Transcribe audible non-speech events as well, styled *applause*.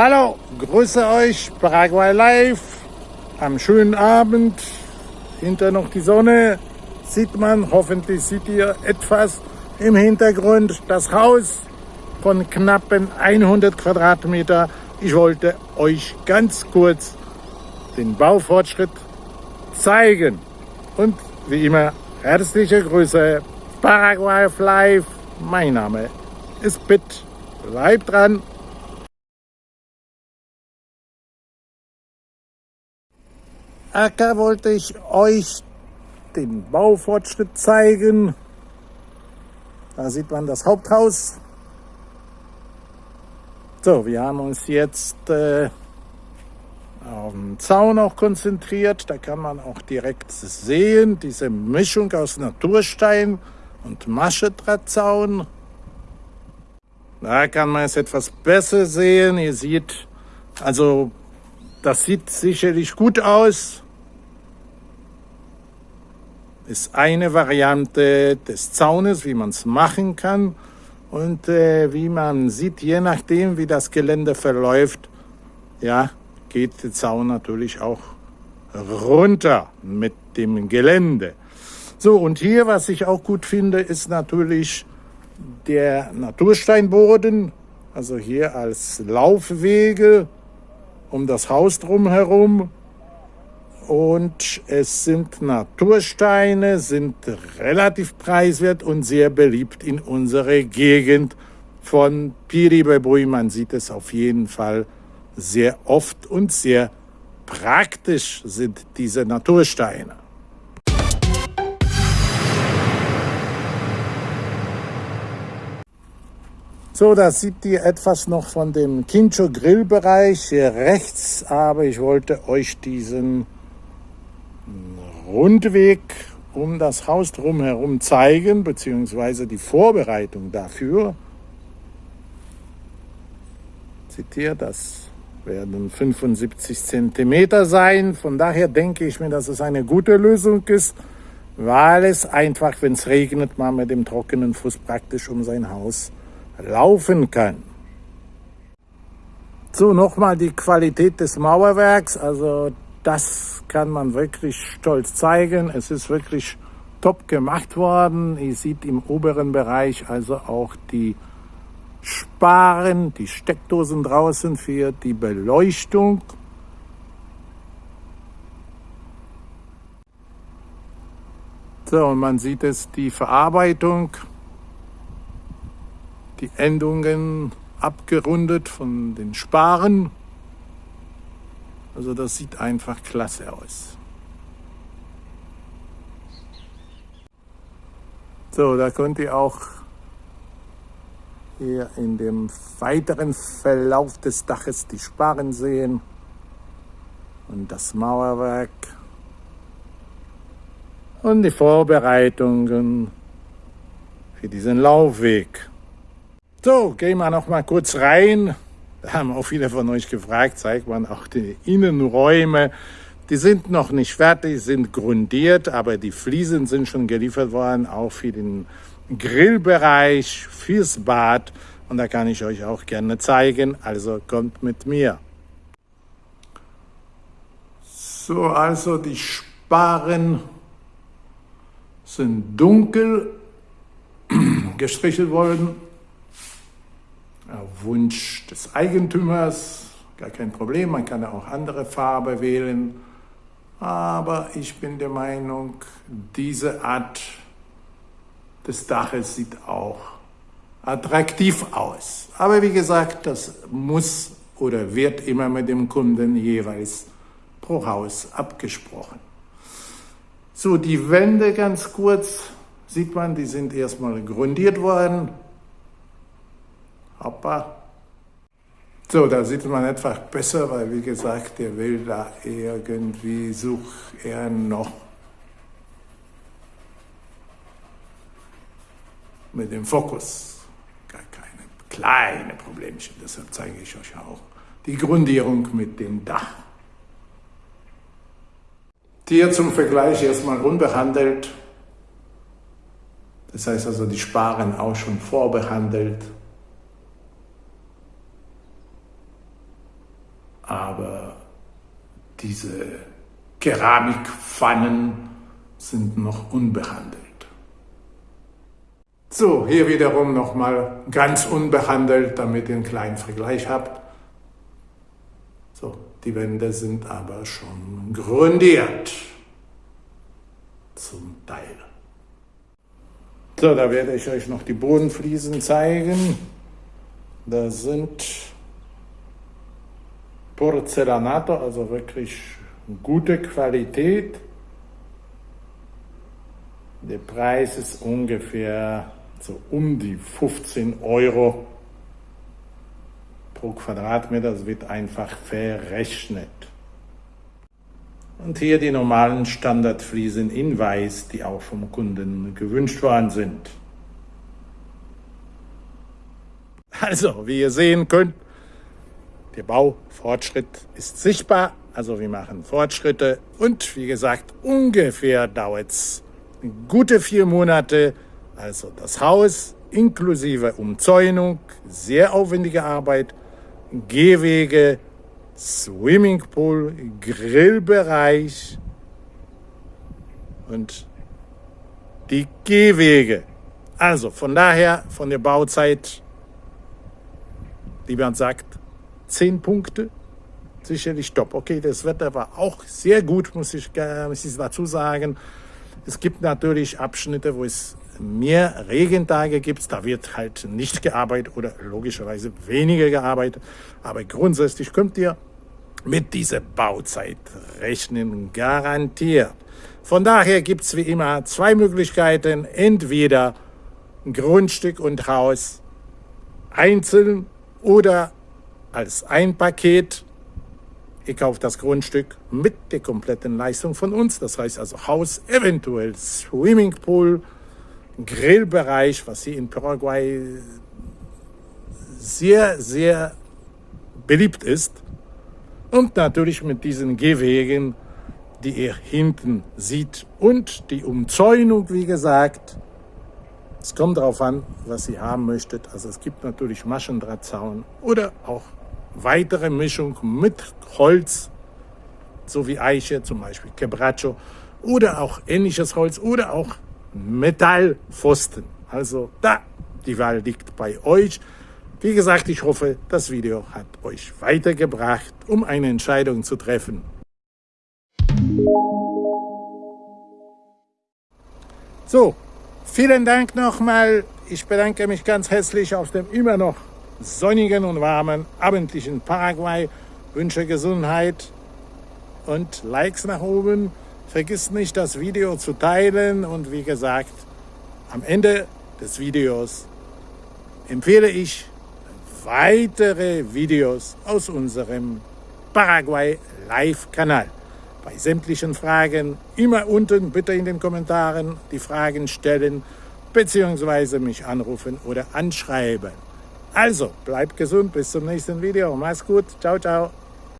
Hallo, grüße euch, Paraguay Live, am schönen Abend, hinter noch die Sonne, sieht man, hoffentlich seht ihr etwas im Hintergrund, das Haus von knappen 100 Quadratmeter. Ich wollte euch ganz kurz den Baufortschritt zeigen. Und wie immer herzliche Grüße, Paraguay Live, mein Name ist Pitt, bleibt dran. Acker wollte ich euch den Baufortschritt zeigen. Da sieht man das Haupthaus. So, wir haben uns jetzt äh, auf den Zaun auch konzentriert. Da kann man auch direkt sehen, diese Mischung aus Naturstein und Maschedrahtzaun. Da kann man es etwas besser sehen. Ihr seht, also das sieht sicherlich gut aus. Ist eine Variante des Zaunes, wie man es machen kann. Und äh, wie man sieht, je nachdem, wie das Gelände verläuft, ja, geht der Zaun natürlich auch runter mit dem Gelände. So, und hier, was ich auch gut finde, ist natürlich der Natursteinboden, also hier als Laufwege um das Haus drumherum. Und es sind Natursteine, sind relativ preiswert und sehr beliebt in unserer Gegend von Piribebui. Man sieht es auf jeden Fall sehr oft und sehr praktisch sind diese Natursteine. So, da sieht ihr etwas noch von dem Kincho Grillbereich hier rechts, aber ich wollte euch diesen Rundweg um das Haus drumherum zeigen, beziehungsweise die Vorbereitung dafür. Seht ihr, das werden 75 Zentimeter sein. Von daher denke ich mir, dass es eine gute Lösung ist, weil es einfach, wenn es regnet, man mit dem trockenen Fuß praktisch um sein Haus laufen kann. So, nochmal die Qualität des Mauerwerks. Also das kann man wirklich stolz zeigen. Es ist wirklich top gemacht worden. Ihr seht im oberen Bereich also auch die Sparen, die Steckdosen draußen für die Beleuchtung. So, und man sieht es, die Verarbeitung die Endungen abgerundet von den Sparen. Also das sieht einfach klasse aus. So, da könnt ihr auch hier in dem weiteren Verlauf des Daches die Sparen sehen und das Mauerwerk und die Vorbereitungen für diesen Laufweg. So, gehen wir noch mal kurz rein. Da haben auch viele von euch gefragt, zeigt man auch die Innenräume. Die sind noch nicht fertig, sind grundiert, aber die Fliesen sind schon geliefert worden, auch für den Grillbereich, fürs Bad. Und da kann ich euch auch gerne zeigen, also kommt mit mir. So, also die Sparren sind dunkel *clears throat* gestrichelt worden Wunsch des Eigentümers, gar kein Problem, man kann auch andere Farbe wählen. Aber ich bin der Meinung, diese Art des Daches sieht auch attraktiv aus. Aber wie gesagt, das muss oder wird immer mit dem Kunden jeweils pro Haus abgesprochen. So, die Wände ganz kurz, sieht man, die sind erstmal grundiert worden. Hoppa. So, da sieht man etwas besser, weil wie gesagt, der will da irgendwie, sucht er noch mit dem Fokus. Gar keine kleine Problemchen, deshalb zeige ich euch auch die Grundierung mit dem Dach. Hier zum Vergleich erstmal unbehandelt. Das heißt also, die Sparen auch schon vorbehandelt. Diese Keramikpfannen sind noch unbehandelt. So, hier wiederum nochmal ganz unbehandelt, damit ihr einen kleinen Vergleich habt. So, die Wände sind aber schon grundiert. Zum Teil. So, da werde ich euch noch die Bodenfliesen zeigen. Da sind Porzellanato, also wirklich gute Qualität. Der Preis ist ungefähr so um die 15 Euro pro Quadratmeter. Das wird einfach verrechnet. Und hier die normalen Standardfliesen in Weiß, die auch vom Kunden gewünscht worden sind. Also, wie ihr sehen könnt, der Baufortschritt ist sichtbar. Also wir machen Fortschritte und wie gesagt, ungefähr dauert es gute vier Monate. Also das Haus inklusive Umzäunung, sehr aufwendige Arbeit, Gehwege, Swimmingpool, Grillbereich und die Gehwege. Also von daher, von der Bauzeit, wie man sagt, zehn Punkte. Sicherlich top. Okay, das Wetter war auch sehr gut, muss ich, muss ich dazu sagen. Es gibt natürlich Abschnitte, wo es mehr Regentage gibt, da wird halt nicht gearbeitet oder logischerweise weniger gearbeitet. Aber grundsätzlich könnt ihr mit dieser Bauzeit rechnen, garantiert. Von daher gibt es wie immer zwei Möglichkeiten. Entweder Grundstück und Haus einzeln oder als ein Paket. Ihr kauft das Grundstück mit der kompletten Leistung von uns. Das heißt also Haus, eventuell Swimmingpool, Grillbereich, was hier in Paraguay sehr, sehr beliebt ist. Und natürlich mit diesen Gehwegen, die ihr hinten sieht. Und die Umzäunung, wie gesagt. Es kommt darauf an, was ihr haben möchtet. Also es gibt natürlich Maschendrahtzaun oder auch weitere Mischung mit Holz, so wie Eiche, zum Beispiel Quebracho, oder auch ähnliches Holz oder auch Metallpfosten. Also da, die Wahl liegt bei euch. Wie gesagt, ich hoffe, das Video hat euch weitergebracht, um eine Entscheidung zu treffen. So, vielen Dank nochmal. Ich bedanke mich ganz herzlich auf dem immer noch sonnigen und warmen abendlichen Paraguay. Wünsche Gesundheit und Likes nach oben. Vergiss nicht, das Video zu teilen und wie gesagt, am Ende des Videos empfehle ich weitere Videos aus unserem Paraguay Live-Kanal. Bei sämtlichen Fragen immer unten bitte in den Kommentaren die Fragen stellen bzw. mich anrufen oder anschreiben. Also, bleibt gesund, bis zum nächsten Video. Mach's gut. Ciao, ciao.